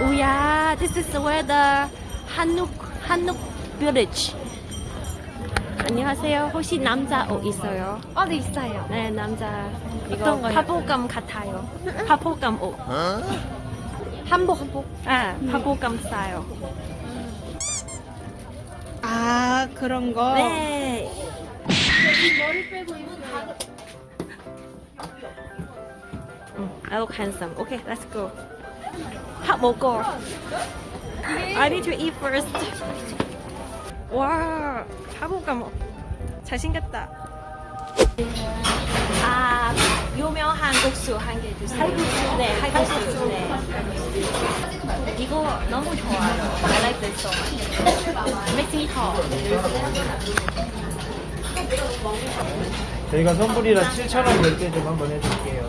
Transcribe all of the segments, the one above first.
오야, this is where the 한옥 한옥 village. 안녕하세요. 혹시 남자 옷 있어요? 어, 네 있어요. 네, 남자. 이거 어떤 거요? 파보감 같아요. 파보감 옷. 한복 한복. 아, 파보감 스타일. 아 그런 거. 네. 음, I look handsome. Okay, let's go. 밥 먹고. I need to eat first. 와, 파보감 옷. 잘생겼다. 아, 유명한 국수 한 개 주세요. 할국수? 네, 할국수. 네. 이거 너무 좋아요. I like this so much. Makes me tall. 저희가 선물이라 7,000원 결제 좀 한번 해줄게요.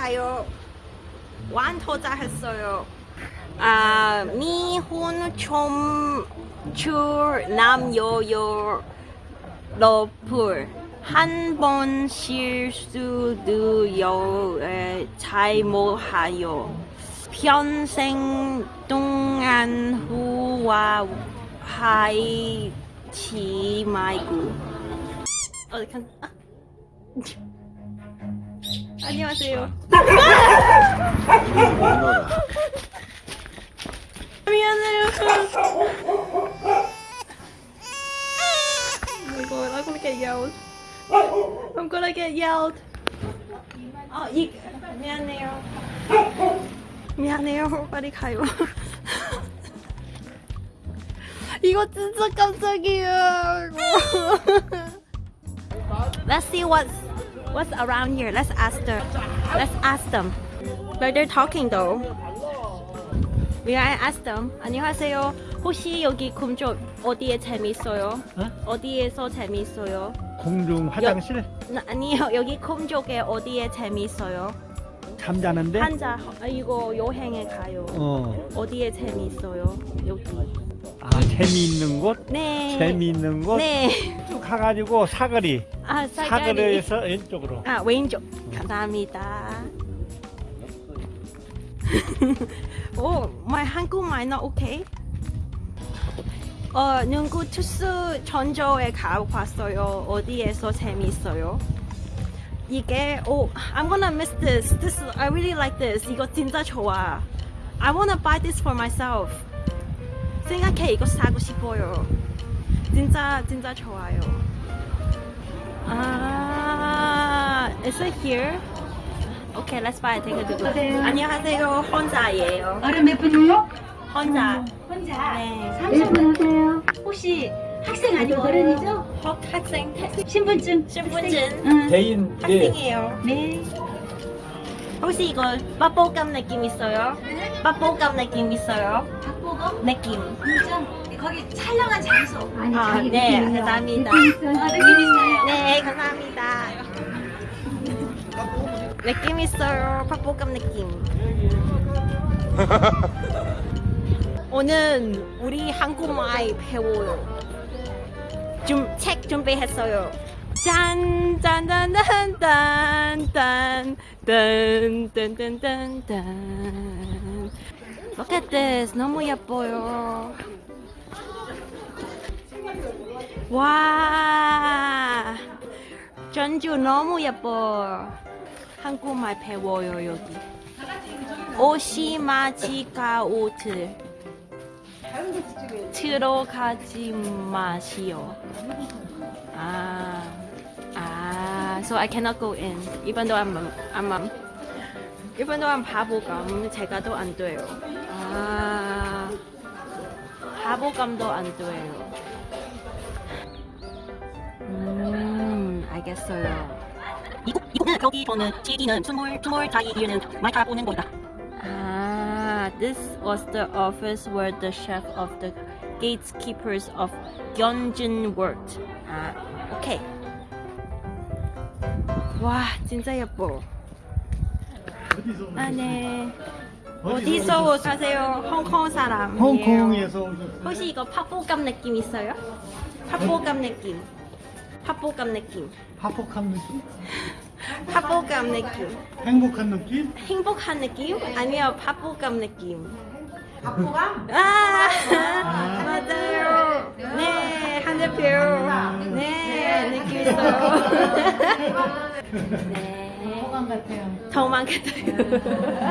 가요. 완토자 했어요. 아, 미혼 좀줄 남여요 러플 한 번 실수도요 에, 잘못하요 평생 동안 후와 하이치 말고 어디 간 아. 안녕하세요 미안해요 Oh my god, I'm gonna get yelled. I'm gonna get yelled. 어, 이 미안해요. 미안해요. 빨리 가요. 이거 진짜 깜짝이야. Let's see what's what's around here. Let's ask them. Let's ask them. But they're talking though. We I ask them. 안녕하세요. 혹시 여기 금쪽 어디에 재밌어요? 어? 어디에서 재밌어요? 공중 화장실 나- 아니요 여기 금쪽에 어디에 재밌어요? 잠자는데 한자 아, 이거 여행에 가요. 어. 어디에 재밌어요? 여기. 아 재미있는 곳 네. 재미있는 곳 네. 쭉 가가지고 사거리 아 사가리. 사거리에서 왼쪽으로 아 왼쪽. 감사합니다. 오, my 한국말 not okay? 어, 눈구 투수 전조에 가봤어요. 어디에서 재밌어요? 이게 오, I'm gonna miss this. This I really like this. 이거 진짜 좋아. I wanna buy this for myself. 생각해 이거 사고 싶어요. 진짜 진짜 좋아요. 아, is it here? Okay, let's buy. Take a look. 안녕하세요. 혼자예요. 어른 몇 분이요? 혼자. 혼자. 네. 30분 오세요. 혹시 학생 아니고 어른이죠? 학- 학생 태- 신분증. 신분증 응. 대인 네. 학생이에요. 네. 혹시 이거 맛보감 느낌 있어요? 맛보감 느낌 있어요? 박보검? 느낌. 진짜 거기 촬영한 장소. 아니, 아, 네, 느낌이요. 감사합니다. 느낌 있어요. 아, 느낌 있어요. 네, 감사합니다. 느낌 있어요. 맛보감 느낌. 오늘 우리 한국말 배워요. 좀 책 준비했어요. 짠, 짠, 짠, 짠, 짠, 짠, 짠, 짠, 짠, 짠, 짠. Look at this. 너무 예뻐요. 와, 전주 너무 예뻐. 한국말 배워요 여기. 오시마치카 오트. 들어가지 마시오. 아, 아. so I cannot go in. Even though I'm 바보감 제가 더안 돼요. 아 바보감도 안 돼요. 음 알겠어요. 미국, 미국은 여기서는 지기는 스물, 스물 다이 이유는 말차 보는 거다. Ah, this was the office where the chef of the gatekeepers of Gyeongjin worked. 아, 오케이. 와, 진짜 예뻐. 아, 네. 어디서 오세요? 홍콩 사람이에요. 홍콩에서 오셨어요? 혹시 이거 팥볶음 느낌 있어요? 팥볶음 느낌. 팥볶음 느낌. 화폭한 느낌? 팥볶음 느낌. 행복한 느낌? 행복한 느낌? 아니요, 팥볶음 느낌. 팥볶음? 아, 맞아요. 네, 한 대표. 네, 느낌 있어요. 네. 더만 같아요.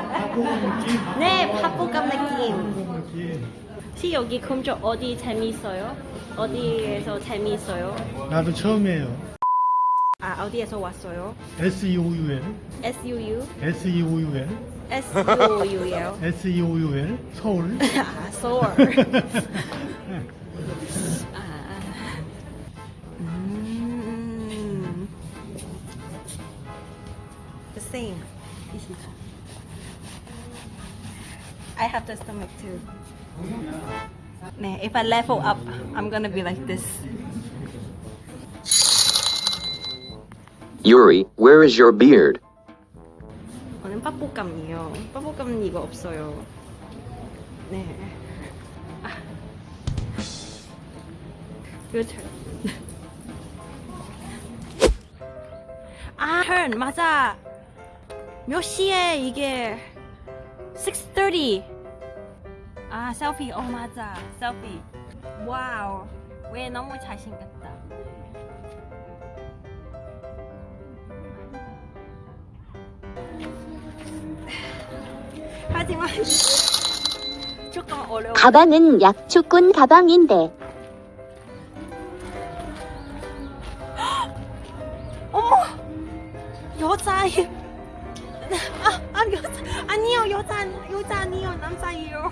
화폭한 느낌? 네, 느낌. 행복한 느낌. 혹시 여기 금주 어디 재미있어요? 어디에서 재미있어요? 나도 처음이에요. 아, 어디에서 왔어요? S-E-O-U-L, SUU? S-E-O-U-L, SUU예요. S-E-O-U-L, 서울. 아, 서울. 아, 음. The same. I have the stomach too. 네, if I level up, I'm gonna be like this. Yuri, where is your beard? 저는 팥볶음이에요. 팥볶음은 이거 없어요. 네. 아. Your turn. 아, turn 맞아. 몇 시에 이게 6:30. 아, 셀피. 어, 맞아. 셀피. 와우. 왜 너무 잘생겼다. 하지만 조금 어려워. 가방은 약초꾼 가방인데 어머 여자예요. 아, 아 여자 아니요 여자 여자 아니요 남자예요.